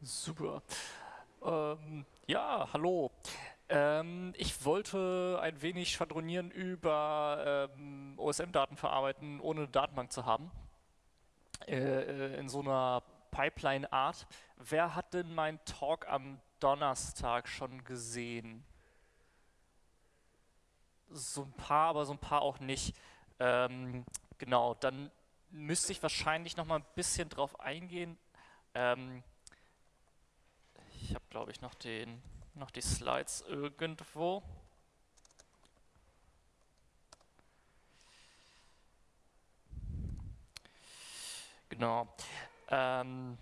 Super. Ähm, ja, hallo. Ähm, ich wollte ein wenig schwadronieren über ähm, OSM-Daten verarbeiten, ohne eine Datenbank zu haben. Äh, äh, in so einer Pipeline-Art. Wer hat denn meinen Talk am Donnerstag schon gesehen? So ein paar, aber so ein paar auch nicht. Ähm, genau, dann müsste ich wahrscheinlich noch mal ein bisschen drauf eingehen. Ähm, ich habe, glaube ich, noch, den, noch die Slides irgendwo. Genau. Ähm,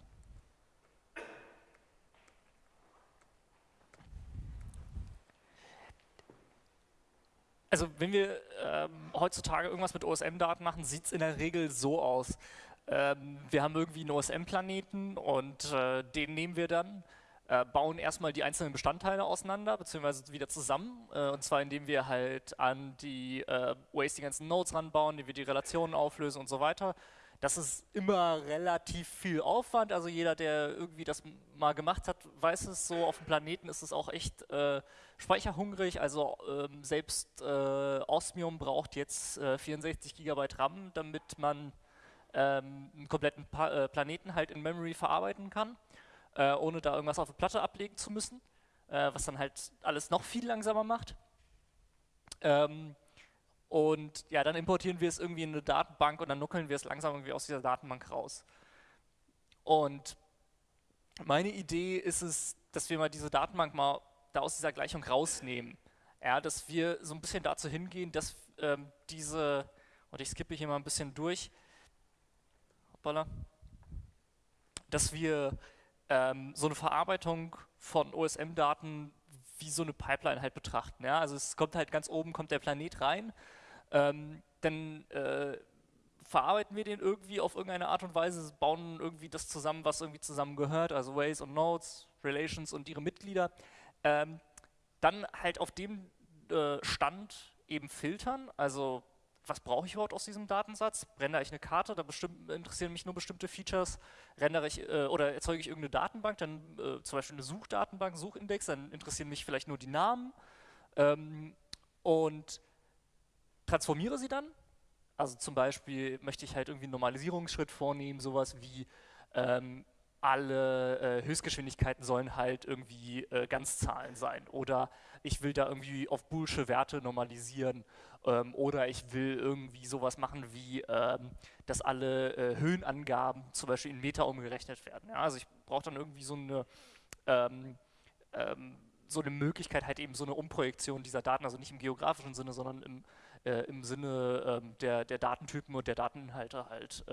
also wenn wir ähm, heutzutage irgendwas mit OSM-Daten machen, sieht es in der Regel so aus. Ähm, wir haben irgendwie einen OSM-Planeten und äh, den nehmen wir dann, äh, bauen erstmal die einzelnen Bestandteile auseinander, beziehungsweise wieder zusammen. Äh, und zwar indem wir halt an die äh, Ways die ganzen Nodes ranbauen, indem wir die Relationen auflösen und so weiter. Das ist immer relativ viel Aufwand. Also jeder, der irgendwie das mal gemacht hat, weiß es so. Auf dem Planeten ist es auch echt äh, speicherhungrig. Also ähm, selbst äh, Osmium braucht jetzt äh, 64 GB RAM, damit man ähm, einen kompletten pa äh, Planeten halt in Memory verarbeiten kann, äh, ohne da irgendwas auf der Platte ablegen zu müssen, äh, was dann halt alles noch viel langsamer macht. Ähm, und ja, dann importieren wir es irgendwie in eine Datenbank und dann nuckeln wir es langsam irgendwie aus dieser Datenbank raus. Und meine Idee ist es, dass wir mal diese Datenbank mal da aus dieser Gleichung rausnehmen. Ja, dass wir so ein bisschen dazu hingehen, dass ähm, diese, und ich skippe hier mal ein bisschen durch, hoppala, dass wir ähm, so eine Verarbeitung von OSM-Daten wie so eine Pipeline halt betrachten. Ja? Also es kommt halt ganz oben, kommt der Planet rein ähm, dann äh, verarbeiten wir den irgendwie auf irgendeine Art und Weise, bauen irgendwie das zusammen, was irgendwie zusammengehört, also Ways und Nodes, Relations und ihre Mitglieder. Ähm, dann halt auf dem äh, Stand eben filtern, also was brauche ich überhaupt aus diesem Datensatz? Rendere ich eine Karte, da interessieren mich nur bestimmte Features. Rendere ich äh, oder erzeuge ich irgendeine Datenbank, dann äh, zum Beispiel eine Suchdatenbank, Suchindex, dann interessieren mich vielleicht nur die Namen. Ähm, und transformiere sie dann. Also zum Beispiel möchte ich halt irgendwie einen Normalisierungsschritt vornehmen, sowas wie ähm, alle äh, Höchstgeschwindigkeiten sollen halt irgendwie äh, Ganzzahlen sein oder ich will da irgendwie auf boolsche Werte normalisieren ähm, oder ich will irgendwie sowas machen wie, ähm, dass alle äh, Höhenangaben zum Beispiel in Meter umgerechnet werden. Ja? Also ich brauche dann irgendwie so eine ähm, ähm, so eine Möglichkeit halt eben so eine Umprojektion dieser Daten, also nicht im geografischen Sinne, sondern im äh, im Sinne ähm, der, der Datentypen und der Dateninhalte halt,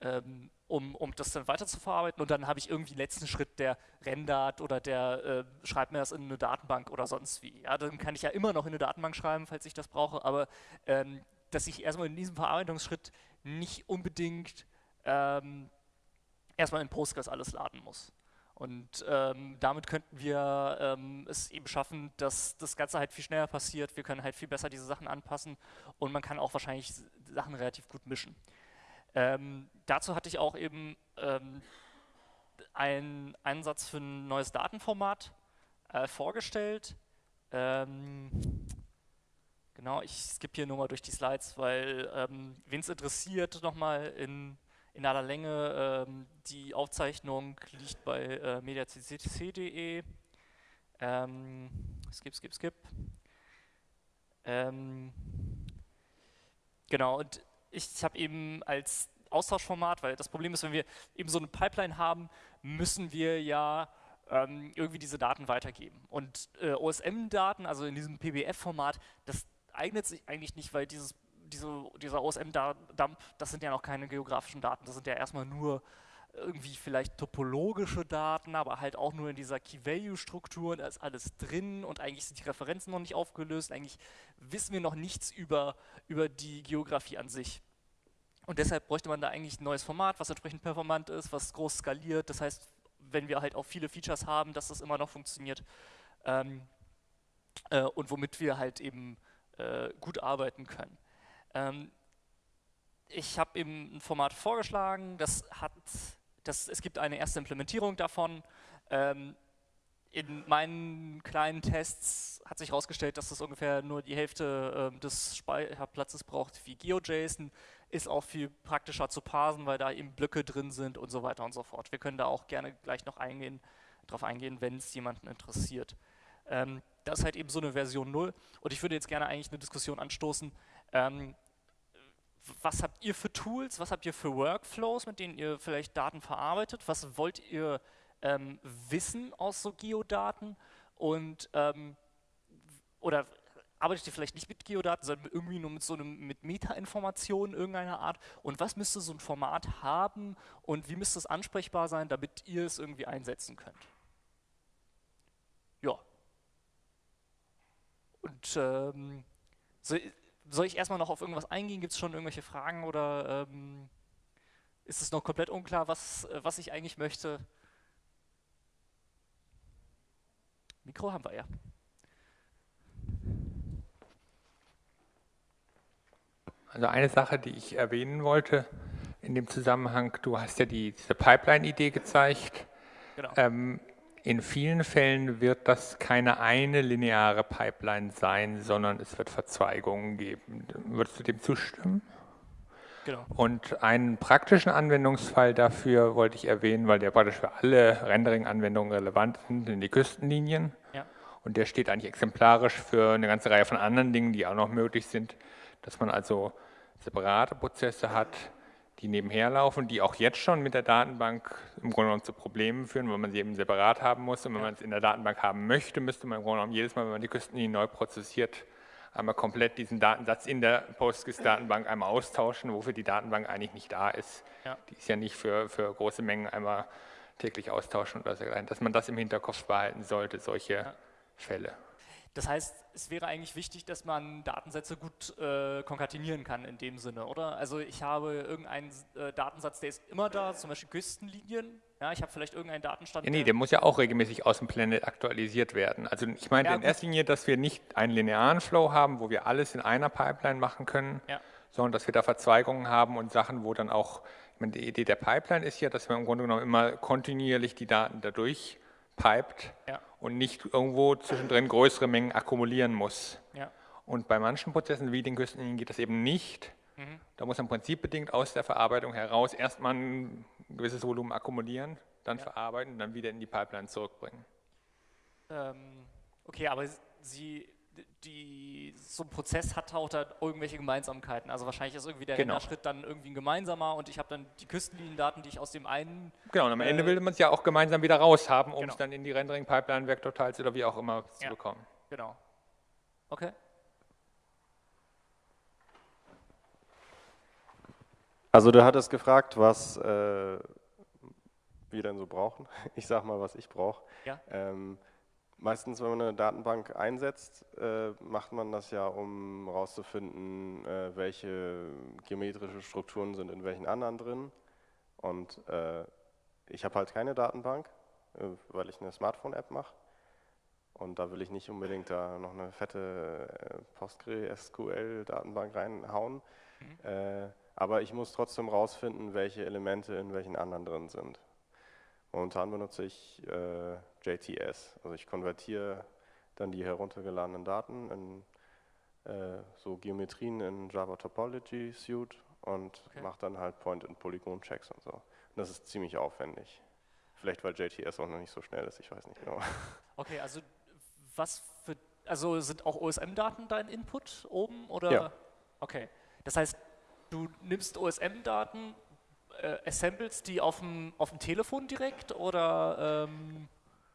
ähm, um, um das dann weiter zu verarbeiten. Und dann habe ich irgendwie den letzten Schritt, der rendert oder der äh, schreibt mir das in eine Datenbank oder sonst wie. Ja, dann kann ich ja immer noch in eine Datenbank schreiben, falls ich das brauche, aber ähm, dass ich erstmal in diesem Verarbeitungsschritt nicht unbedingt ähm, erstmal in Postgres alles laden muss. Und ähm, damit könnten wir ähm, es eben schaffen, dass das Ganze halt viel schneller passiert. Wir können halt viel besser diese Sachen anpassen und man kann auch wahrscheinlich Sachen relativ gut mischen. Ähm, dazu hatte ich auch eben ähm, einen Einsatz für ein neues Datenformat äh, vorgestellt. Ähm, genau, ich skippe hier nur mal durch die Slides, weil ähm, wen es interessiert, nochmal in in aller Länge. Ähm, die Aufzeichnung liegt bei äh, mediaccc.de. Ähm, skip, skip, skip. Genau, und ich habe eben als Austauschformat, weil das Problem ist, wenn wir eben so eine Pipeline haben, müssen wir ja ähm, irgendwie diese Daten weitergeben. Und äh, OSM-Daten, also in diesem PBF-Format, das eignet sich eigentlich nicht, weil dieses diese, dieser OSM-Dump, das sind ja noch keine geografischen Daten, das sind ja erstmal nur irgendwie vielleicht topologische Daten, aber halt auch nur in dieser Key-Value-Struktur, da ist alles drin und eigentlich sind die Referenzen noch nicht aufgelöst, eigentlich wissen wir noch nichts über, über die Geografie an sich. Und deshalb bräuchte man da eigentlich ein neues Format, was entsprechend performant ist, was groß skaliert, das heißt, wenn wir halt auch viele Features haben, dass das immer noch funktioniert ähm, äh, und womit wir halt eben äh, gut arbeiten können. Ähm, ich habe eben ein Format vorgeschlagen, das hat das, es gibt eine erste Implementierung davon. Ähm, in meinen kleinen Tests hat sich herausgestellt, dass das ungefähr nur die Hälfte äh, des Speicherplatzes braucht wie GeoJSON. Ist auch viel praktischer zu parsen, weil da eben Blöcke drin sind und so weiter und so fort. Wir können da auch gerne gleich noch eingehen, drauf eingehen, wenn es jemanden interessiert. Ähm, das ist halt eben so eine Version 0 und ich würde jetzt gerne eigentlich eine Diskussion anstoßen, ähm, was habt ihr für Tools, was habt ihr für Workflows, mit denen ihr vielleicht Daten verarbeitet, was wollt ihr ähm, wissen aus so Geodaten? Und ähm, oder arbeitet ihr vielleicht nicht mit Geodaten, sondern irgendwie nur mit so einem mit Metainformationen irgendeiner Art? Und was müsste so ein Format haben? Und wie müsste es ansprechbar sein, damit ihr es irgendwie einsetzen könnt? Ja. Und ähm, so, soll ich erstmal noch auf irgendwas eingehen? Gibt es schon irgendwelche Fragen oder ähm, ist es noch komplett unklar, was, äh, was ich eigentlich möchte? Mikro haben wir ja. Also eine Sache, die ich erwähnen wollte in dem Zusammenhang, du hast ja die, diese Pipeline-Idee gezeigt. Genau. Ähm, in vielen Fällen wird das keine eine lineare Pipeline sein, sondern es wird Verzweigungen geben. Würdest du dem zustimmen? Genau. Und einen praktischen Anwendungsfall dafür wollte ich erwähnen, weil der praktisch für alle Rendering-Anwendungen relevant sind, sind die Küstenlinien. Ja. Und der steht eigentlich exemplarisch für eine ganze Reihe von anderen Dingen, die auch noch möglich sind, dass man also separate Prozesse hat, die nebenher laufen, die auch jetzt schon mit der Datenbank im Grunde genommen zu Problemen führen, weil man sie eben separat haben muss. Und wenn man es in der Datenbank haben möchte, müsste man im Grunde genommen jedes Mal, wenn man die Küstenlinie neu prozessiert, einmal komplett diesen Datensatz in der PostGIS-Datenbank einmal austauschen, wofür die Datenbank eigentlich nicht da ist. Ja. Die ist ja nicht für, für große Mengen einmal täglich austauschen oder so, dass man das im Hinterkopf behalten sollte, solche ja. Fälle. Das heißt, es wäre eigentlich wichtig, dass man Datensätze gut äh, konkatenieren kann in dem Sinne, oder? Also ich habe irgendeinen äh, Datensatz, der ist immer da, zum Beispiel Küstenlinien. Ja, ich habe vielleicht irgendeinen Datenstand. Ja, nee, der muss ja auch regelmäßig aus dem Planet aktualisiert werden. Also ich meine ja, in erster Linie, dass wir nicht einen linearen Flow haben, wo wir alles in einer Pipeline machen können, ja. sondern dass wir da Verzweigungen haben und Sachen, wo dann auch, ich meine, die Idee der Pipeline ist ja, dass wir im Grunde genommen immer kontinuierlich die Daten dadurch piped ja. und nicht irgendwo zwischendrin größere Mengen akkumulieren muss. Ja. Und bei manchen Prozessen wie den Küstenlinien geht das eben nicht. Mhm. Da muss man prinzipbedingt aus der Verarbeitung heraus erstmal ein gewisses Volumen akkumulieren, dann ja. verarbeiten und dann wieder in die Pipeline zurückbringen. Ähm, okay, aber Sie die, so ein Prozess hat auch da irgendwelche Gemeinsamkeiten. Also wahrscheinlich ist irgendwie der genau. Schritt dann irgendwie ein gemeinsamer und ich habe dann die Küstenliniendaten, die ich aus dem einen... Genau, und am äh, Ende will man es ja auch gemeinsam wieder raus haben, um genau. es dann in die Rendering-Pipeline, Vektortiles oder wie auch immer zu ja, bekommen. Genau. Okay. Also du hattest gefragt, was äh, wir denn so brauchen. Ich sag mal, was ich brauche. Ja. Ähm, Meistens, wenn man eine Datenbank einsetzt, äh, macht man das ja, um herauszufinden, äh, welche geometrische Strukturen sind in welchen anderen drin. Und äh, ich habe halt keine Datenbank, äh, weil ich eine Smartphone-App mache. Und da will ich nicht unbedingt da noch eine fette äh, PostgreSQL-Datenbank reinhauen. Mhm. Äh, aber ich muss trotzdem herausfinden, welche Elemente in welchen anderen drin sind. Momentan benutze ich JTS, also ich konvertiere dann die heruntergeladenen Daten in äh, so Geometrien in Java Topology Suite und okay. mache dann halt Point- und Polygon-Checks und so. Und das ist ziemlich aufwendig. Vielleicht weil JTS auch noch nicht so schnell ist, ich weiß nicht genau. Okay, also was für, also sind auch OSM-Daten dein Input oben oder? Ja. Okay, das heißt, du nimmst OSM-Daten, äh, assembles die auf dem, auf dem Telefon direkt oder? Ähm,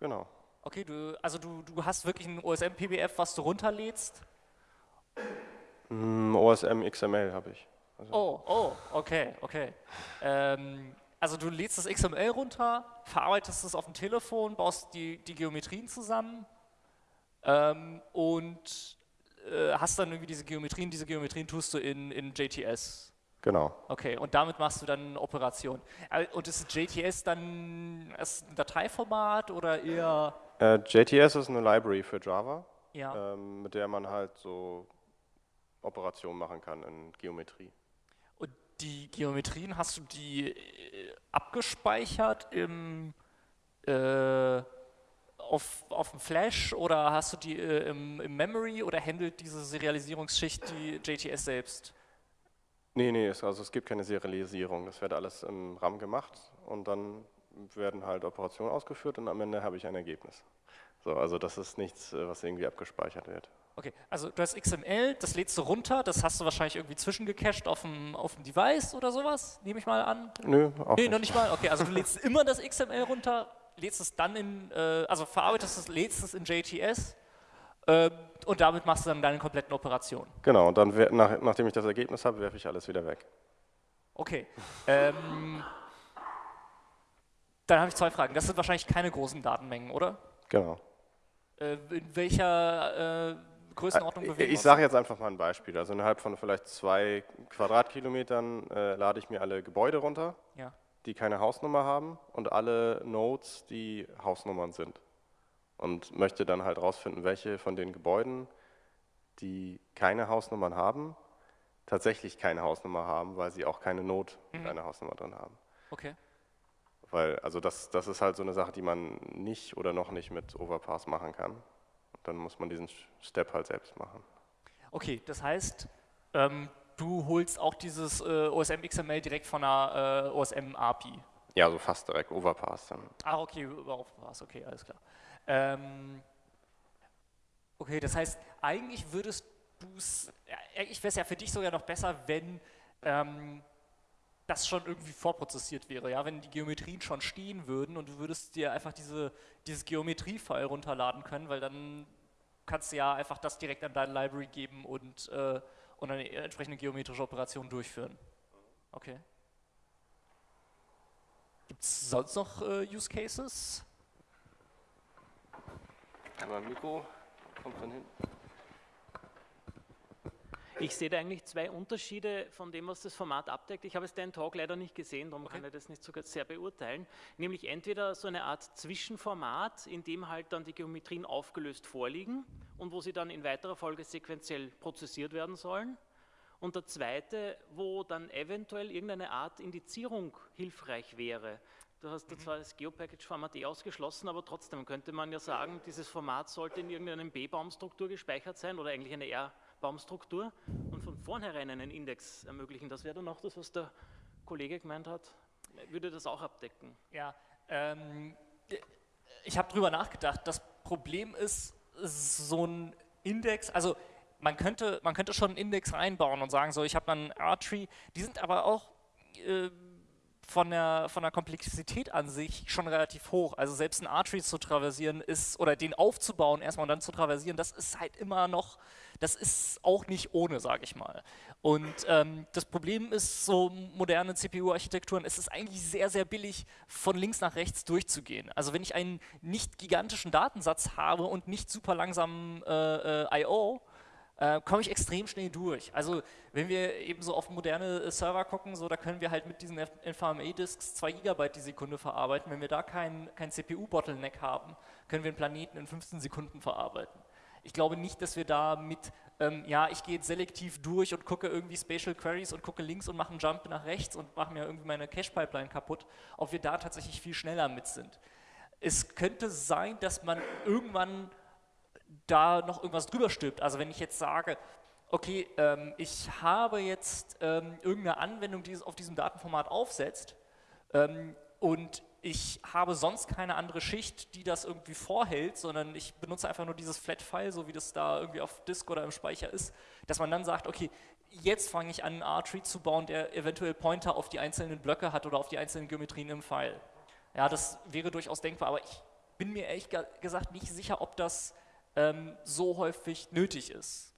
genau. Okay, du, also du, du hast wirklich ein OSM-PBF, was du runterlädst? Mm, OSM XML habe ich. Also oh, oh, okay, okay. Ähm, also du lädst das XML runter, verarbeitest es auf dem Telefon, baust die, die Geometrien zusammen ähm, und äh, hast dann irgendwie diese Geometrien, diese Geometrien tust du in, in JTS. Genau. Okay, und damit machst du dann Operation. Äh, und ist JTS dann ist ein Dateiformat oder eher? Äh, JTS ist eine Library für Java, ja. ähm, mit der man halt so Operationen machen kann in Geometrie. Und die Geometrien, hast du die äh, abgespeichert im, äh, auf, auf dem Flash oder hast du die äh, im, im, Memory oder handelt diese Serialisierungsschicht die JTS selbst? Nee, nee, also es gibt keine Serialisierung. Das wird alles im RAM gemacht und dann werden halt Operationen ausgeführt und am Ende habe ich ein Ergebnis. So, also das ist nichts, äh, was irgendwie abgespeichert wird. Okay, also du hast XML, das lädst du runter, das hast du wahrscheinlich irgendwie zwischengecached auf dem, auf dem Device oder sowas, nehme ich mal an. Nö, auch nee, nicht. noch nicht mal. Okay, also du lädst immer das XML runter, lädst es dann in, äh, also verarbeitest es, lädst es in JTS äh, und damit machst du dann deine kompletten Operationen. Genau, und dann, nach, nachdem ich das Ergebnis habe, werfe ich alles wieder weg. Okay. Ähm, dann habe ich zwei Fragen. Das sind wahrscheinlich keine großen Datenmengen, oder? Genau. Äh, in welcher äh, Größenordnung bewegen Ich sage jetzt einfach mal ein Beispiel. Also innerhalb von vielleicht zwei Quadratkilometern äh, lade ich mir alle Gebäude runter, ja. die keine Hausnummer haben und alle Nodes, die Hausnummern sind. Und möchte dann halt rausfinden, welche von den Gebäuden, die keine Hausnummern haben, tatsächlich keine Hausnummer haben, weil sie auch keine Node mhm. eine Hausnummer drin haben. Okay. Weil, also das, das ist halt so eine Sache, die man nicht oder noch nicht mit Overpass machen kann. Dann muss man diesen Step halt selbst machen. Okay, das heißt, ähm, du holst auch dieses äh, OSM XML direkt von einer äh, OSM API? Ja, so fast direkt Overpass dann. Ah, okay, über Overpass, okay, alles klar. Ähm, okay, das heißt, eigentlich würdest du es, eigentlich wäre es ja für dich sogar noch besser, wenn ähm, das schon irgendwie vorprozessiert wäre, ja, wenn die Geometrien schon stehen würden und du würdest dir einfach diese, dieses Geometrie-File runterladen können, weil dann kannst du ja einfach das direkt an deine Library geben und, äh, und eine entsprechende geometrische Operation durchführen. Okay. Gibt es sonst noch äh, Use Cases? Einmal Mikro, kommt von hinten. Ich sehe da eigentlich zwei Unterschiede von dem, was das Format abdeckt. Ich habe es deinen Talk leider nicht gesehen, darum okay. kann ich das nicht so sehr beurteilen. Nämlich entweder so eine Art Zwischenformat, in dem halt dann die Geometrien aufgelöst vorliegen und wo sie dann in weiterer Folge sequenziell prozessiert werden sollen. Und der zweite, wo dann eventuell irgendeine Art Indizierung hilfreich wäre. Du hast mhm. zwar das Geopackage-Format eh ausgeschlossen, aber trotzdem könnte man ja sagen, dieses Format sollte in irgendeinem B-Baumstruktur gespeichert sein oder eigentlich eine R- Baumstruktur und von vornherein einen Index ermöglichen. Das wäre dann auch das, was der Kollege gemeint hat. Würde das auch abdecken? Ja, ähm, ich habe drüber nachgedacht. Das Problem ist, so ein Index, also man könnte, man könnte schon einen Index reinbauen und sagen, so ich habe einen R-Tree, die sind aber auch äh, von der, von der Komplexität an sich schon relativ hoch. Also selbst ein R-Tree zu traversieren ist, oder den aufzubauen erstmal und dann zu traversieren, das ist halt immer noch das ist auch nicht ohne, sage ich mal. Und ähm, das Problem ist, so moderne CPU-Architekturen, es ist eigentlich sehr, sehr billig, von links nach rechts durchzugehen. Also wenn ich einen nicht gigantischen Datensatz habe und nicht super langsamen äh, äh, I.O., äh, komme ich extrem schnell durch. Also wenn wir eben so auf moderne äh, Server gucken, so, da können wir halt mit diesen NVMe-Disks 2 GB die Sekunde verarbeiten. Wenn wir da keinen kein CPU-Bottleneck haben, können wir einen Planeten in 15 Sekunden verarbeiten. Ich glaube nicht, dass wir da mit, ähm, ja, ich gehe jetzt selektiv durch und gucke irgendwie Spatial Queries und gucke links und mache einen Jump nach rechts und mache mir irgendwie meine Cache-Pipeline kaputt, ob wir da tatsächlich viel schneller mit sind. Es könnte sein, dass man irgendwann da noch irgendwas drüber stülpt. Also wenn ich jetzt sage, okay, ähm, ich habe jetzt ähm, irgendeine Anwendung, die es auf diesem Datenformat aufsetzt ähm, und ich habe sonst keine andere Schicht, die das irgendwie vorhält, sondern ich benutze einfach nur dieses Flat-File, so wie das da irgendwie auf Disk oder im Speicher ist, dass man dann sagt, okay, jetzt fange ich an, einen R-Tree zu bauen, der eventuell Pointer auf die einzelnen Blöcke hat oder auf die einzelnen Geometrien im File. Ja, das wäre durchaus denkbar, aber ich bin mir ehrlich gesagt nicht sicher, ob das ähm, so häufig nötig ist.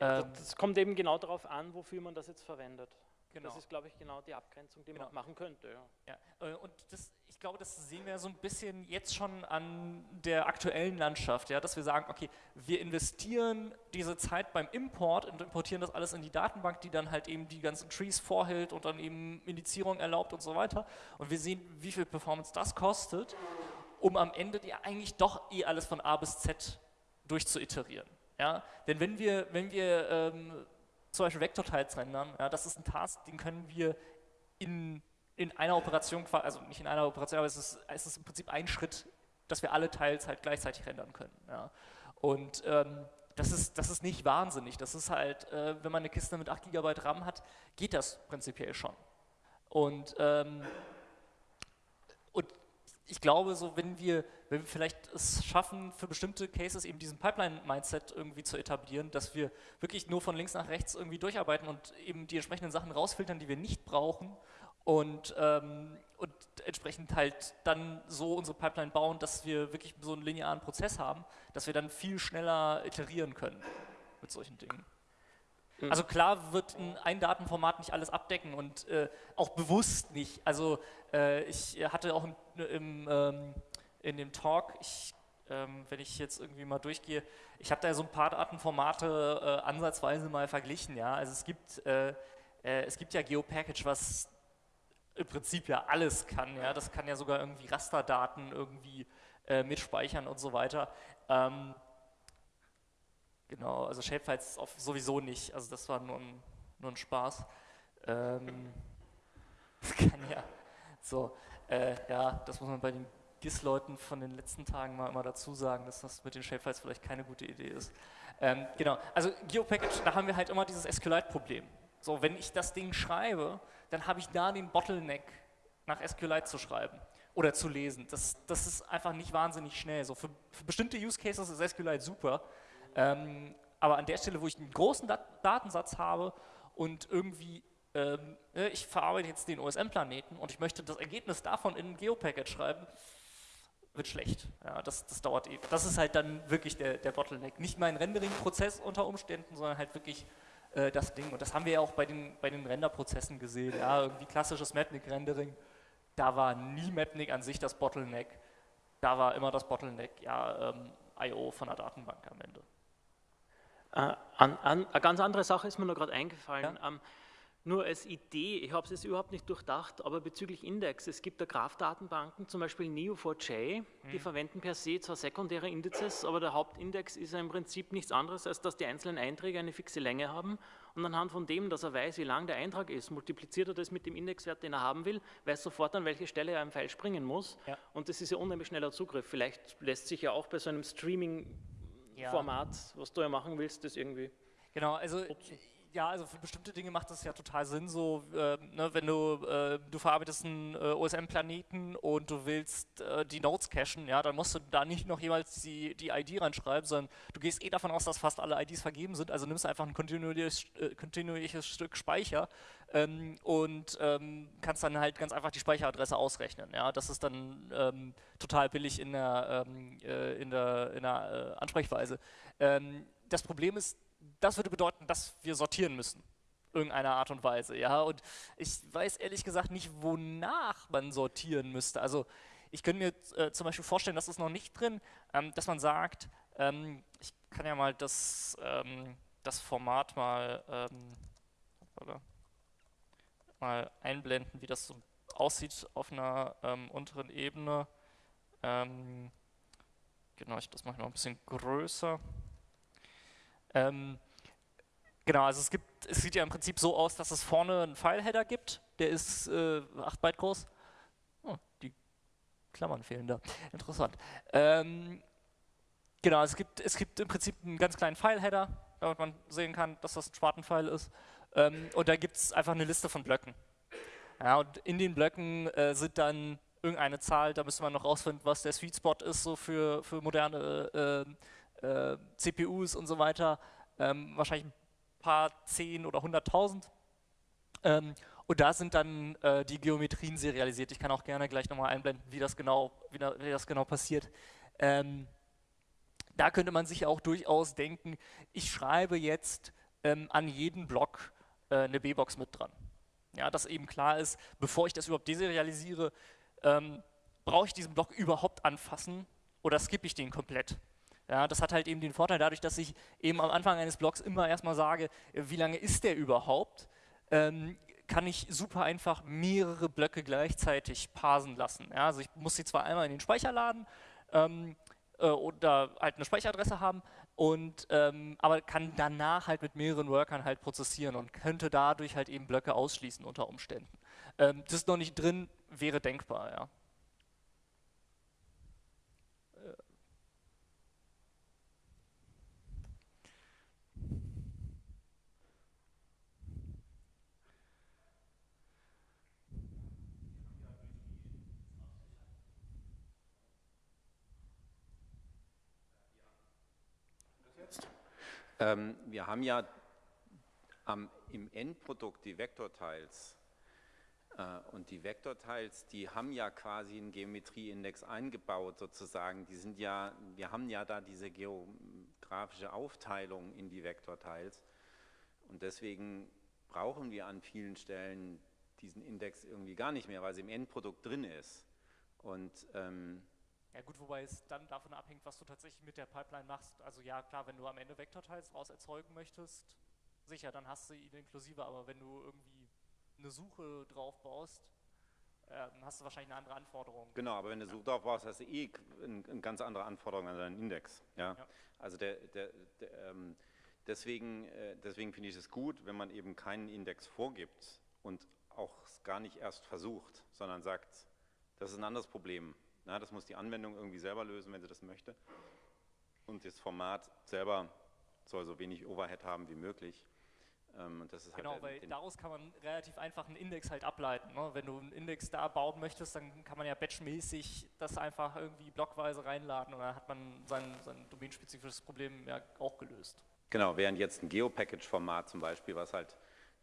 Ähm, das kommt eben genau darauf an, wofür man das jetzt verwendet. Genau. Das ist, glaube ich, genau die Abgrenzung, die genau. man machen könnte. Ja. ja. Äh, und das, ich glaube, das sehen wir so ein bisschen jetzt schon an der aktuellen Landschaft, ja, dass wir sagen, okay, wir investieren diese Zeit beim Import und importieren das alles in die Datenbank, die dann halt eben die ganzen Trees vorhält und dann eben Indizierung erlaubt und so weiter. Und wir sehen, wie viel Performance das kostet, um am Ende ja eigentlich doch eh alles von A bis Z durchzuiterieren. Ja? Denn wenn wir, wenn wir ähm, zum Beispiel Vektorteils rendern, ja, das ist ein Task, den können wir in in einer Operation, also nicht in einer Operation, aber es ist, es ist im Prinzip ein Schritt, dass wir alle Teils halt gleichzeitig rendern können. Ja. Und ähm, das ist, das ist nicht wahnsinnig. Das ist halt, äh, wenn man eine Kiste mit 8 GB RAM hat, geht das prinzipiell schon. Und, ähm, ich glaube, so wenn wir, wenn wir vielleicht es schaffen, für bestimmte Cases eben diesen Pipeline-Mindset irgendwie zu etablieren, dass wir wirklich nur von links nach rechts irgendwie durcharbeiten und eben die entsprechenden Sachen rausfiltern, die wir nicht brauchen und, ähm, und entsprechend halt dann so unsere Pipeline bauen, dass wir wirklich so einen linearen Prozess haben, dass wir dann viel schneller iterieren können mit solchen Dingen. Mhm. Also klar wird ein, Datenformat nicht alles abdecken und äh, auch bewusst nicht. Also äh, ich hatte auch im, im, ähm, in dem Talk, ich, ähm, wenn ich jetzt irgendwie mal durchgehe, ich habe da so ein paar Datenformate äh, ansatzweise mal verglichen. Ja? Also es gibt, äh, äh, es gibt ja GeoPackage, was im Prinzip ja alles kann. Ja? Das kann ja sogar irgendwie Rasterdaten irgendwie äh, mitspeichern und so weiter. Ähm, genau, also Shapefiles sowieso nicht. Also das war nur ein, nur ein Spaß. Ähm, das kann ja so, äh, ja, das muss man bei den GIS-Leuten von den letzten Tagen mal immer dazu sagen, dass das mit den Shapefiles vielleicht keine gute Idee ist. Ähm, genau, also GeoPackage, da haben wir halt immer dieses SQLite-Problem. So, wenn ich das Ding schreibe, dann habe ich da den Bottleneck, nach SQLite zu schreiben oder zu lesen. Das, das ist einfach nicht wahnsinnig schnell. So für, für bestimmte Use Cases ist SQLite super, ähm, aber an der Stelle, wo ich einen großen Dat Datensatz habe und irgendwie ähm, ne, ich verarbeite jetzt den OSM-Planeten und ich möchte das Ergebnis davon in ein Geopacket schreiben, wird schlecht. Ja, das, das dauert eben. Das ist halt dann wirklich der, der Bottleneck. Nicht mein Rendering-Prozess unter Umständen, sondern halt wirklich äh, das Ding. Und das haben wir ja auch bei den, bei den Renderprozessen gesehen. Ja, irgendwie klassisches Mapnik-Rendering, da war nie Mapnik an sich das Bottleneck. Da war immer das Bottleneck, ja, ähm, I.O. von der Datenbank am Ende. Äh, an, an, eine ganz andere Sache ist mir noch gerade eingefallen. Ja? Ähm, nur als Idee, ich habe es jetzt überhaupt nicht durchdacht, aber bezüglich Index, es gibt da Graph-Datenbanken, zum Beispiel Neo4j, die mhm. verwenden per se zwar sekundäre Indizes, aber der Hauptindex ist ja im Prinzip nichts anderes, als dass die einzelnen Einträge eine fixe Länge haben und anhand von dem, dass er weiß, wie lang der Eintrag ist, multipliziert er das mit dem Indexwert, den er haben will, weiß sofort, an welche Stelle er im Pfeil springen muss ja. und das ist ja unheimlich schneller Zugriff. Vielleicht lässt sich ja auch bei so einem Streaming-Format, ja. was du ja machen willst, das irgendwie... Genau, also ja, also für bestimmte Dinge macht das ja total Sinn, so, äh, ne, wenn du, äh, du verarbeitest einen äh, OSM-Planeten und du willst äh, die Nodes cachen, ja, dann musst du da nicht noch jemals die, die ID reinschreiben, sondern du gehst eh davon aus, dass fast alle IDs vergeben sind, also nimmst einfach ein kontinuierliches, äh, kontinuierliches Stück Speicher ähm, und ähm, kannst dann halt ganz einfach die Speicheradresse ausrechnen, ja, das ist dann ähm, total billig in der, ähm, äh, in der, in der Ansprechweise. Ähm, das Problem ist, das würde bedeuten, dass wir sortieren müssen irgendeiner Art und Weise, ja, und ich weiß ehrlich gesagt nicht, wonach man sortieren müsste, also ich könnte mir äh, zum Beispiel vorstellen, das ist noch nicht drin, ähm, dass man sagt, ähm, ich kann ja mal das, ähm, das Format mal, ähm, mal einblenden, wie das so aussieht auf einer ähm, unteren Ebene. Genau, ich das mache ich noch ein bisschen größer. Ähm, genau, also es gibt, es sieht ja im Prinzip so aus, dass es vorne einen File-Header gibt, der ist äh, 8 Byte groß. Oh, die Klammern fehlen da. Interessant. Ähm, genau, es gibt, es gibt im Prinzip einen ganz kleinen File-Header, damit man sehen kann, dass das ein Spartenfile ist. Ähm, und da gibt es einfach eine Liste von Blöcken. Ja, und in den Blöcken äh, sind dann irgendeine Zahl, da müsste man noch rausfinden, was der Sweet Spot ist, so für, für moderne äh, äh, CPUs und so weiter, ähm, wahrscheinlich ein paar zehn oder hunderttausend. Ähm, und da sind dann äh, die Geometrien serialisiert. Ich kann auch gerne gleich nochmal einblenden, wie das genau, wie, da, wie das genau passiert. Ähm, da könnte man sich auch durchaus denken, ich schreibe jetzt ähm, an jeden Block äh, eine B-Box mit dran. Ja, dass eben klar ist, bevor ich das überhaupt deserialisiere, ähm, brauche ich diesen Block überhaupt anfassen oder skippe ich den komplett? Ja, das hat halt eben den Vorteil dadurch, dass ich eben am Anfang eines Blogs immer erstmal sage, wie lange ist der überhaupt, ähm, kann ich super einfach mehrere Blöcke gleichzeitig parsen lassen. Ja, also ich muss sie zwar einmal in den Speicher laden ähm, äh, oder halt eine Speicheradresse haben, und ähm, aber kann danach halt mit mehreren Workern halt prozessieren und könnte dadurch halt eben Blöcke ausschließen unter Umständen. Ähm, das ist noch nicht drin, wäre denkbar, ja. Ähm, wir haben ja am, im Endprodukt die Vektorteils äh, und die Vektorteils, die haben ja quasi einen Geometrieindex eingebaut sozusagen. Die sind ja, wir haben ja da diese geografische Aufteilung in die Vektorteils und deswegen brauchen wir an vielen Stellen diesen Index irgendwie gar nicht mehr, weil sie im Endprodukt drin ist. Und ähm, ja gut, wobei es dann davon abhängt, was du tatsächlich mit der Pipeline machst. Also ja, klar, wenn du am Ende Vektorteils raus erzeugen möchtest, sicher, dann hast du ihn inklusive, aber wenn du irgendwie eine Suche drauf baust, ähm, hast du wahrscheinlich eine andere Anforderung. Genau, aber wenn du eine Suche drauf baust, hast du eh eine, eine ganz andere Anforderung an deinen Index. Ja? ja. Also der, der, der ähm, deswegen, äh, deswegen finde ich es gut, wenn man eben keinen Index vorgibt und auch gar nicht erst versucht, sondern sagt, das ist ein anderes Problem. Na, das muss die Anwendung irgendwie selber lösen, wenn sie das möchte. Und das Format selber soll so wenig Overhead haben wie möglich. Ähm, halt genau, weil daraus kann man relativ einfach einen Index halt ableiten. Ne? Wenn du einen Index da bauen möchtest, dann kann man ja batchmäßig das einfach irgendwie blockweise reinladen und dann hat man sein, sein domänenspezifisches Problem ja auch gelöst. Genau, während jetzt ein Geopackage-Format zum Beispiel, was halt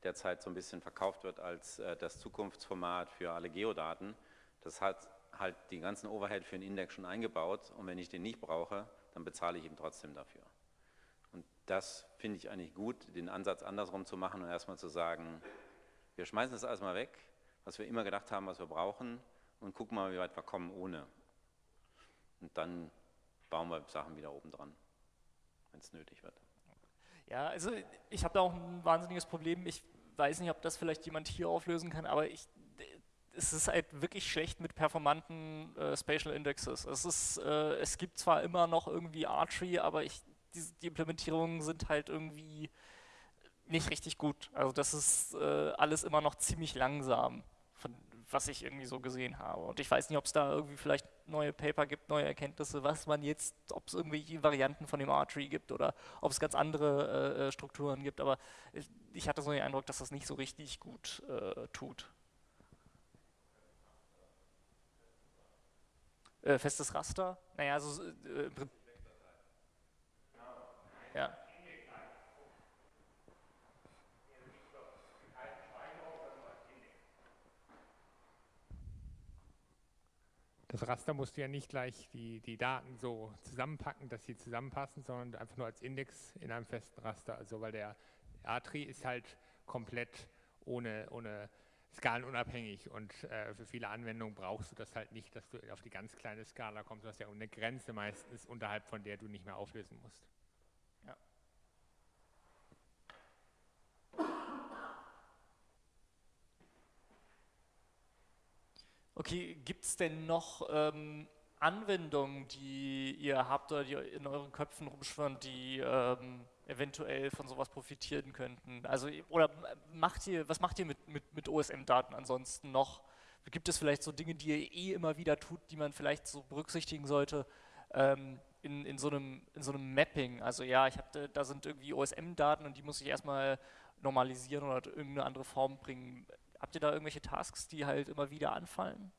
derzeit so ein bisschen verkauft wird als äh, das Zukunftsformat für alle Geodaten, das hat halt die ganzen Overhead für den Index schon eingebaut und wenn ich den nicht brauche, dann bezahle ich ihm trotzdem dafür. Und das finde ich eigentlich gut, den Ansatz andersrum zu machen und erstmal zu sagen, wir schmeißen das alles mal weg, was wir immer gedacht haben, was wir brauchen und gucken mal, wie weit wir kommen ohne. Und dann bauen wir Sachen wieder oben dran, wenn es nötig wird. Ja, also ich habe da auch ein wahnsinniges Problem. Ich weiß nicht, ob das vielleicht jemand hier auflösen kann, aber ich es ist halt wirklich schlecht mit performanten äh, Spatial Indexes. Es, ist, äh, es gibt zwar immer noch irgendwie Archery, aber ich, die, die, Implementierungen sind halt irgendwie nicht richtig gut. Also das ist äh, alles immer noch ziemlich langsam, von, was ich irgendwie so gesehen habe. Und ich weiß nicht, ob es da irgendwie vielleicht neue Paper gibt, neue Erkenntnisse, was man jetzt, ob es irgendwelche Varianten von dem Archery gibt oder ob es ganz andere äh, äh, Strukturen gibt, aber ich, ich, hatte so den Eindruck, dass das nicht so richtig gut äh, tut. Äh, festes Raster? Naja, also äh, ja. Das Raster musst du ja nicht gleich die, die Daten so zusammenpacken, dass sie zusammenpassen, sondern einfach nur als Index in einem festen Raster. Also weil der A-Tree ist halt komplett ohne, ohne skalenunabhängig und äh, für viele Anwendungen brauchst du das halt nicht, dass du auf die ganz kleine Skala kommst. Du hast ja eine Grenze meistens, unterhalb von der du nicht mehr auflösen musst. Ja. Okay, gibt es denn noch ähm, Anwendungen, die ihr habt oder die in euren Köpfen rumschwirren, die ähm, eventuell von sowas profitieren könnten? Also, oder macht ihr, was macht ihr mit, mit, mit OSM-Daten ansonsten noch? Gibt es vielleicht so Dinge, die ihr eh immer wieder tut, die man vielleicht so berücksichtigen sollte ähm, in, in, so einem, in so einem Mapping? Also ja, ich hab, da sind irgendwie OSM-Daten und die muss ich erstmal normalisieren oder irgendeine andere Form bringen. Habt ihr da irgendwelche Tasks, die halt immer wieder anfallen?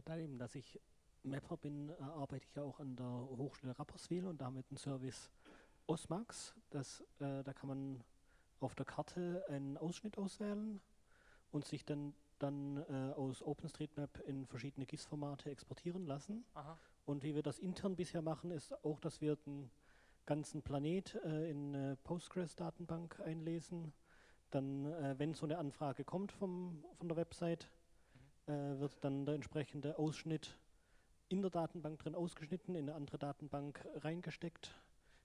Äh, da eben, dass ich Mapper bin, äh, arbeite ich ja auch an der Hochschule Rapperswil und damit einen Service Osmax. Das, äh, da kann man auf der Karte einen Ausschnitt auswählen und sich dann, dann äh, aus OpenStreetMap in verschiedene GIS-Formate exportieren lassen. Aha. Und wie wir das intern bisher machen, ist auch, dass wir den ganzen Planet äh, in eine Postgres-Datenbank einlesen. Dann, äh, wenn so eine Anfrage kommt vom, von der Website, äh, wird dann der entsprechende Ausschnitt in der Datenbank drin ausgeschnitten, in eine andere Datenbank reingesteckt,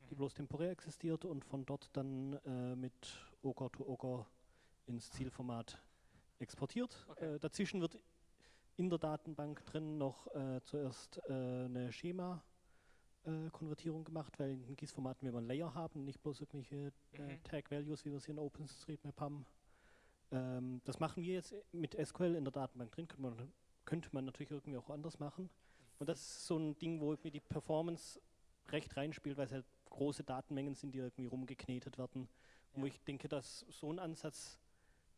die mhm. bloß temporär existiert und von dort dann äh, mit Ogre to Ogre ins Zielformat exportiert. Okay. Äh, dazwischen wird in der Datenbank drin noch äh, zuerst äh, eine Schema-Konvertierung gemacht, weil in GIS-Formaten wir ein Layer haben, nicht bloß irgendwelche äh, mhm. Tag-Values, wie wir sie in OpenStreetMap haben. Ähm, das machen wir jetzt mit SQL in der Datenbank drin, könnte man, könnte man natürlich irgendwie auch anders machen. Und das ist so ein Ding, wo mir die Performance recht reinspielt, weil es halt große Datenmengen sind, die irgendwie rumgeknetet werden. Ja. Wo ich denke, dass so ein Ansatz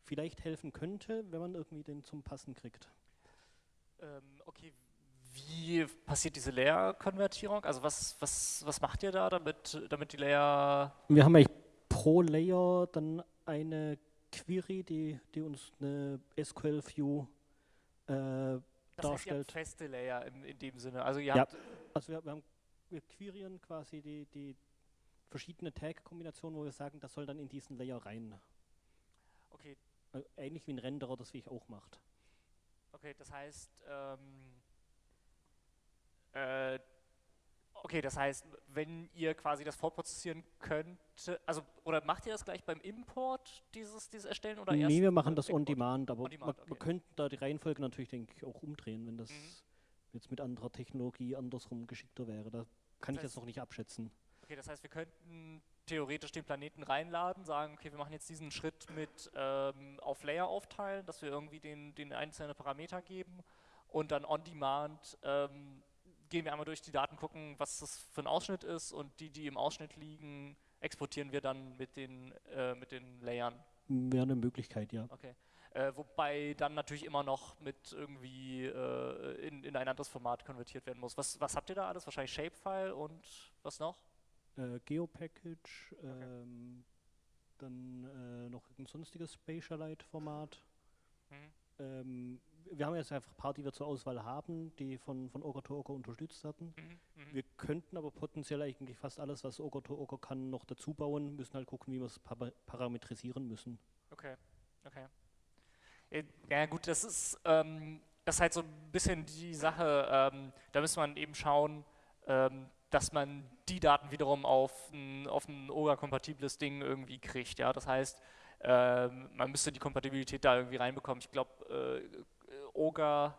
vielleicht helfen könnte, wenn man irgendwie den zum Passen kriegt. Ähm, okay, wie passiert diese Layer-Konvertierung? Also was, was, was macht ihr da, damit, damit die Layer... Wir haben eigentlich pro Layer dann eine Query, die, die uns eine SQL-View äh, das darstellt. Heißt, feste Layer in, in dem Sinne. Also, ihr ja, habt also wir, wir, haben, wir querieren quasi die, die verschiedene Tag-Kombinationen, wo wir sagen, das soll dann in diesen Layer rein. Okay. Also ähnlich wie ein Renderer das wie ich auch macht. Okay, das heißt, ähm, äh, okay, das heißt, wenn ihr quasi das vorprozessieren könnt, also oder macht ihr das gleich beim Import, dieses, dieses Erstellen oder erst? Nee, wir machen das on demand, aber on demand, okay. man, könnte da die Reihenfolge natürlich, denke ich, auch umdrehen, wenn das mhm. jetzt mit anderer Technologie andersrum geschickter wäre. Da kann das ich jetzt noch nicht abschätzen. Okay, das heißt, wir könnten theoretisch den Planeten reinladen, sagen, okay, wir machen jetzt diesen Schritt mit ähm, auf Layer aufteilen, dass wir irgendwie den, den einzelnen Parameter geben und dann on demand ähm, gehen wir einmal durch die Daten, gucken, was das für ein Ausschnitt ist und die, die im Ausschnitt liegen, exportieren wir dann mit den, äh, mit den Layern. Wäre eine Möglichkeit, ja. Okay. Äh, wobei dann natürlich immer noch mit irgendwie äh, in, in ein anderes Format konvertiert werden muss. Was, was habt ihr da alles? Wahrscheinlich Shapefile und was noch? Äh, Geopackage, okay. ähm, dann äh, noch ein sonstiges Spatialite-Format. Mhm. Ähm, wir haben jetzt einfach ein paar, die wir zur Auswahl haben, die von, von Ogre to Ogre unterstützt werden. Mhm, mh. Wir könnten aber potenziell eigentlich fast alles, was Ogre to Ogre kann, noch dazu bauen, müssen halt gucken, wie wir es parametrisieren müssen. Okay, okay. Ja gut, das ist, ähm, das ist halt so ein bisschen die Sache, ähm, da muss man eben schauen, ähm, dass man die Daten wiederum auf ein, auf ein OGA-kompatibles Ding irgendwie kriegt. Ja? Das heißt, ähm, man müsste die Kompatibilität da irgendwie reinbekommen. Ich glaube, äh, OGA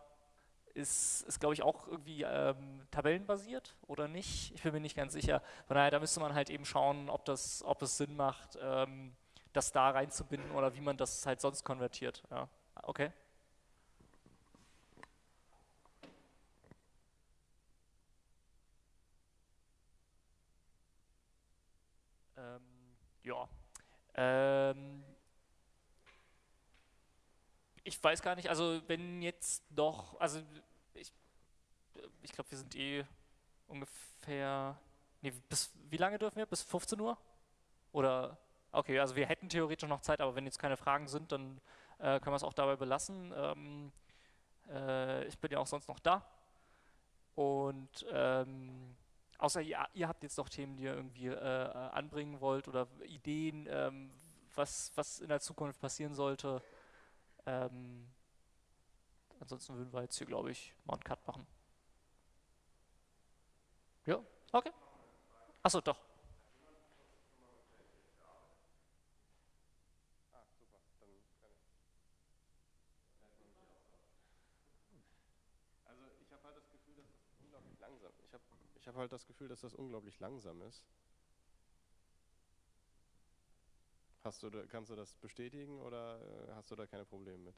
ist, ist glaube ich, auch irgendwie ähm, tabellenbasiert oder nicht. Ich bin mir nicht ganz sicher. Von daher, da müsste man halt eben schauen, ob das, ob es Sinn macht, ähm, das da reinzubinden oder wie man das halt sonst konvertiert. Ja. Okay. Ähm, ja. Ähm, ich weiß gar nicht, also wenn jetzt doch, also ich, ich glaube, wir sind eh ungefähr, nee, bis, wie lange dürfen wir? Bis 15 Uhr? Oder, okay, also wir hätten theoretisch noch Zeit, aber wenn jetzt keine Fragen sind, dann äh, können wir es auch dabei belassen. Ähm, äh, ich bin ja auch sonst noch da. Und ähm, außer ihr, ihr, habt jetzt noch Themen, die ihr irgendwie äh, anbringen wollt oder Ideen, ähm, was, was in der Zukunft passieren sollte. Ähm, ansonsten würden wir jetzt hier, glaube ich, mal einen Cut machen. Ja, okay. Achso, doch. Also ich habe halt halt das Gefühl, dass das unglaublich langsam ist. Hast du, kannst du das bestätigen oder äh, hast du da keine Probleme mit?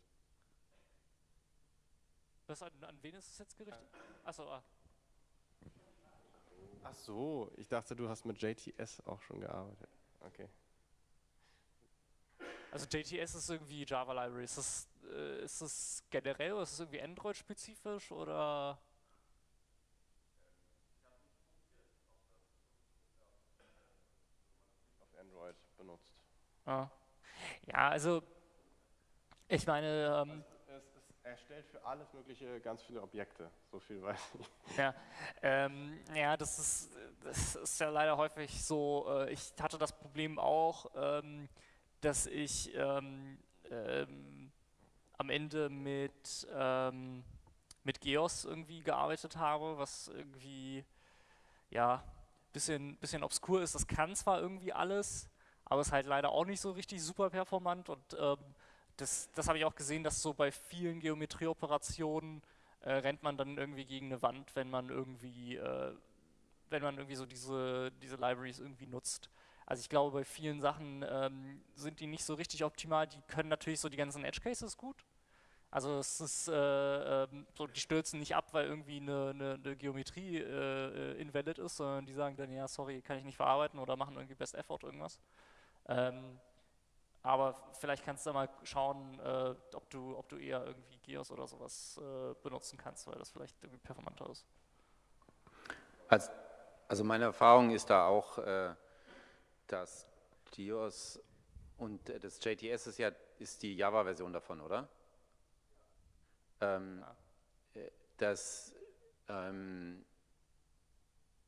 Was, an, an wen ist es jetzt gerichtet? Achso, ah. Ach so, ich dachte, du hast mit JTS auch schon gearbeitet. Okay. Also JTS ist irgendwie Java Library. Ist das, äh, ist das generell oder ist das irgendwie Android-spezifisch oder? Auf Android Ah. Ja, also ich meine. Ähm, es, es, er stellt für alles Mögliche ganz viele Objekte, so viel weiß ich. Ja, ähm, ja das, ist, das ist ja leider häufig so. Äh, ich hatte das Problem auch, ähm, dass ich ähm, ähm, am Ende mit, ähm, mit Geos irgendwie gearbeitet habe, was irgendwie ja bisschen, bisschen obskur ist. Das kann zwar irgendwie alles, aber ist halt leider auch nicht so richtig super performant und ähm, das, das habe ich auch gesehen, dass so bei vielen Geometrieoperationen äh, rennt man dann irgendwie gegen eine Wand, wenn man irgendwie, äh, wenn man irgendwie so diese, diese Libraries irgendwie nutzt. Also ich glaube, bei vielen Sachen ähm, sind die nicht so richtig optimal. Die können natürlich so die ganzen Edge Cases gut. Also es ist äh, ähm, so, die stürzen nicht ab, weil irgendwie eine, eine, eine Geometrie äh, invalid ist, sondern die sagen dann, ja, sorry, kann ich nicht verarbeiten oder machen irgendwie Best Effort irgendwas. Ähm, aber vielleicht kannst du da mal schauen, äh, ob, du, ob du eher irgendwie Geos oder sowas äh, benutzen kannst, weil das vielleicht irgendwie performanter ist. Also, also meine Erfahrung ist da auch, äh, dass Geos und das JTS ist ja ist die Java-Version davon, oder? Ähm, ja. Äh, dass, ähm,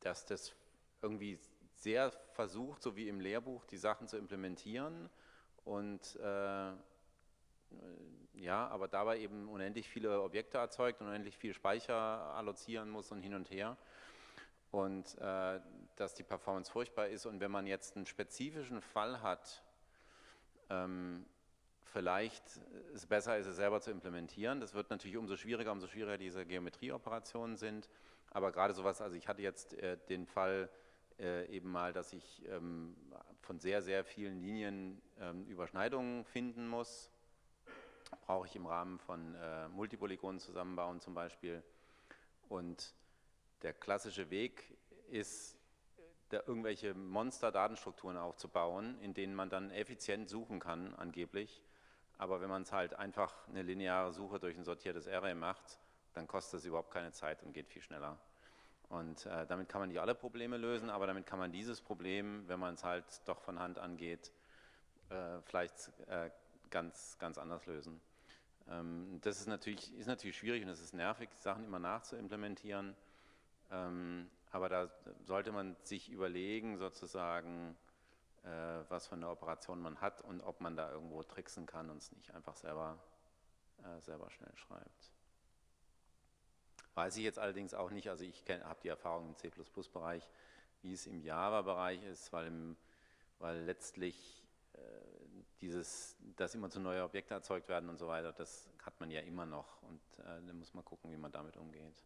dass das irgendwie sehr versucht, so wie im Lehrbuch, die Sachen zu implementieren. Und äh, ja, aber dabei eben unendlich viele Objekte erzeugt und unendlich viel Speicher allozieren muss und hin und her. Und äh, dass die Performance furchtbar ist. Und wenn man jetzt einen spezifischen Fall hat, ähm, vielleicht es besser ist, es selber zu implementieren. Das wird natürlich umso schwieriger, umso schwieriger diese Geometrieoperationen sind, aber gerade sowas, also ich hatte jetzt äh, den Fall, äh, eben mal, dass ich ähm, von sehr, sehr vielen Linien ähm, Überschneidungen finden muss. Brauche ich im Rahmen von äh, Multipolygonen zusammenbauen zum Beispiel. Und der klassische Weg ist, da irgendwelche Monster-Datenstrukturen aufzubauen, in denen man dann effizient suchen kann, angeblich. Aber wenn man es halt einfach eine lineare Suche durch ein sortiertes Array macht, dann kostet es überhaupt keine Zeit und geht viel schneller. Und äh, damit kann man nicht alle Probleme lösen, aber damit kann man dieses Problem, wenn man es halt doch von Hand angeht, äh, vielleicht äh, ganz, ganz anders lösen. Ähm, das ist natürlich, ist natürlich schwierig und es ist nervig, Sachen immer nachzuimplementieren. Ähm, aber da sollte man sich überlegen, sozusagen, äh, was für eine Operation man hat und ob man da irgendwo tricksen kann und es nicht einfach selber, äh, selber schnell schreibt. Weiß ich jetzt allerdings auch nicht, also ich habe die Erfahrung im C++-Bereich, wie es im Java-Bereich ist, weil, im, weil letztlich äh, dieses, dass immer zu neue Objekte erzeugt werden und so weiter, das hat man ja immer noch und äh, dann muss man gucken, wie man damit umgeht.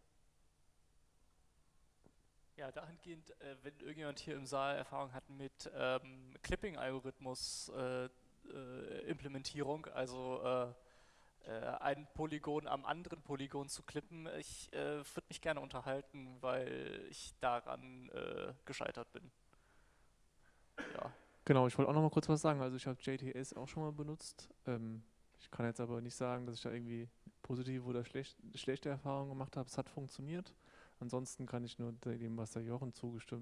Ja, dahingehend, äh, wenn irgendjemand hier im Saal Erfahrung hat mit ähm, Clipping-Algorithmus-Implementierung, äh, äh, also äh, ein Polygon am anderen Polygon zu klippen. Ich äh, würde mich gerne unterhalten, weil ich daran äh, gescheitert bin. Ja. Genau, ich wollte auch noch mal kurz was sagen. Also ich habe JTS auch schon mal benutzt. Ähm, ich kann jetzt aber nicht sagen, dass ich da irgendwie positive oder schlecht, schlechte Erfahrungen gemacht habe. Es hat funktioniert. Ansonsten kann ich nur dem, was der Jochen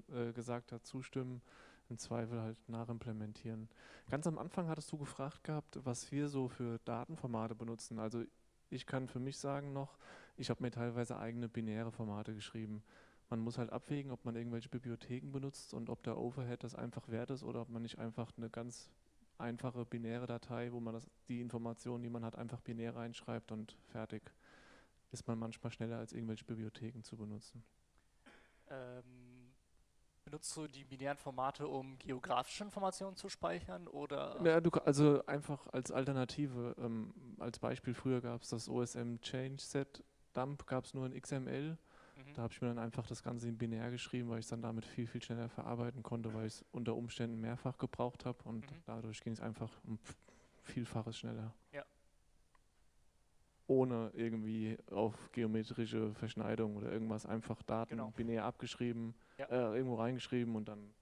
äh, gesagt hat, zustimmen im Zweifel halt nachimplementieren. Ganz am Anfang hattest du gefragt gehabt, was wir so für Datenformate benutzen. Also ich kann für mich sagen noch, ich habe mir teilweise eigene binäre Formate geschrieben. Man muss halt abwägen, ob man irgendwelche Bibliotheken benutzt und ob der Overhead das einfach wert ist oder ob man nicht einfach eine ganz einfache binäre Datei, wo man das, die Informationen, die man hat, einfach binär reinschreibt und fertig. Ist man manchmal schneller als irgendwelche Bibliotheken zu benutzen. Ähm Benutzt du die binären Formate, um geografische Informationen zu speichern oder? Ja, du, also einfach als Alternative. Ähm, als Beispiel früher gab es das OSM Change Set Dump, gab es nur in XML. Mhm. Da habe ich mir dann einfach das Ganze in binär geschrieben, weil ich es dann damit viel, viel schneller verarbeiten konnte, weil ich es unter Umständen mehrfach gebraucht habe und mhm. dadurch ging es einfach um Vielfaches schneller. Ja ohne irgendwie auf geometrische Verschneidung oder irgendwas einfach Daten genau. binär abgeschrieben, ja. äh, irgendwo reingeschrieben und dann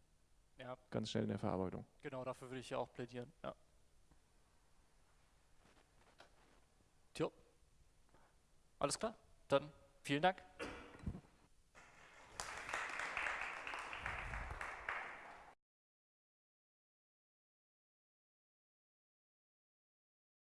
ja. ganz schnell in der Verarbeitung. Genau, dafür würde ich ja auch plädieren. Ja. Tja. Alles klar, dann vielen Dank.